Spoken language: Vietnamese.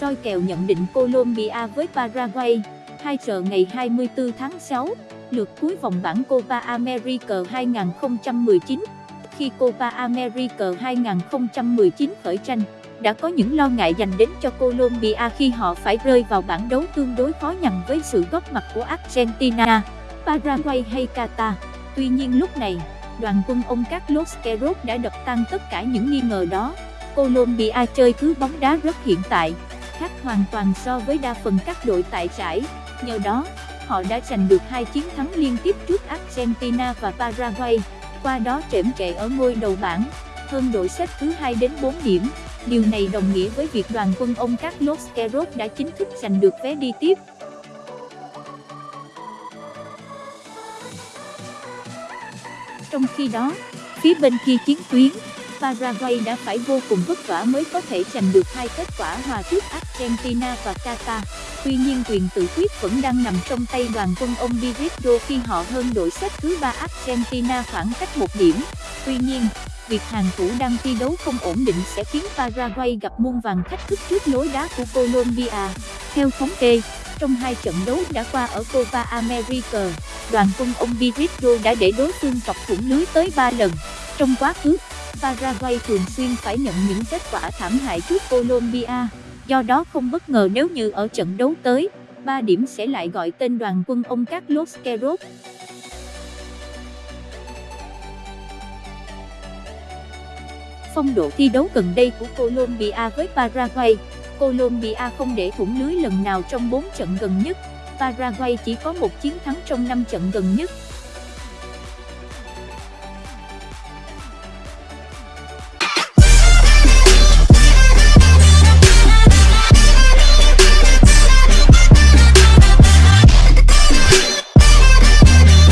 soi kèo nhận định Colombia với Paraguay, hai giờ ngày 24 tháng 6, lượt cuối vòng bảng Copa America 2019. Khi Copa America 2019 khởi tranh, đã có những lo ngại dành đến cho Colombia khi họ phải rơi vào bảng đấu tương đối khó nhằn với sự góp mặt của Argentina, Paraguay hay Qatar. Tuy nhiên lúc này, đoàn quân ông Carlos Queiroz đã đập tan tất cả những nghi ngờ đó. Colombia chơi thứ bóng đá rất hiện tại, khác hoàn toàn so với đa phần các đội tại giải. Nhờ đó, họ đã giành được hai chiến thắng liên tiếp trước Argentina và Paraguay, qua đó trễm trệ ở ngôi đầu bảng, hơn đội xếp thứ hai đến 4 điểm. Điều này đồng nghĩa với việc đoàn quân ông Carlos Queiroz đã chính thức giành được vé đi tiếp. Trong khi đó, phía bên kia chiến tuyến, Paraguay đã phải vô cùng vất vả mới có thể giành được hai kết quả hòa trước Argentina và Qatar. Tuy nhiên quyền tự quyết vẫn đang nằm trong tay đoàn quân ông Virito khi họ hơn đội xếp thứ ba Argentina khoảng cách một điểm. Tuy nhiên, việc hàng thủ đang thi đấu không ổn định sẽ khiến Paraguay gặp muôn vàng thách thức trước lối đá của Colombia. Theo thống kê, trong hai trận đấu đã qua ở Copa America, đoàn quân ông Virito đã để đối phương chọc thủng lưới tới 3 lần. Trong quá khứ, Paraguay thường xuyên phải nhận những kết quả thảm hại trước Colombia, do đó không bất ngờ nếu như ở trận đấu tới, 3 điểm sẽ lại gọi tên đoàn quân ông Carlos Queiroz. Phong độ thi đấu gần đây của Colombia với Paraguay Colombia không để thủng lưới lần nào trong 4 trận gần nhất, Paraguay chỉ có một chiến thắng trong 5 trận gần nhất.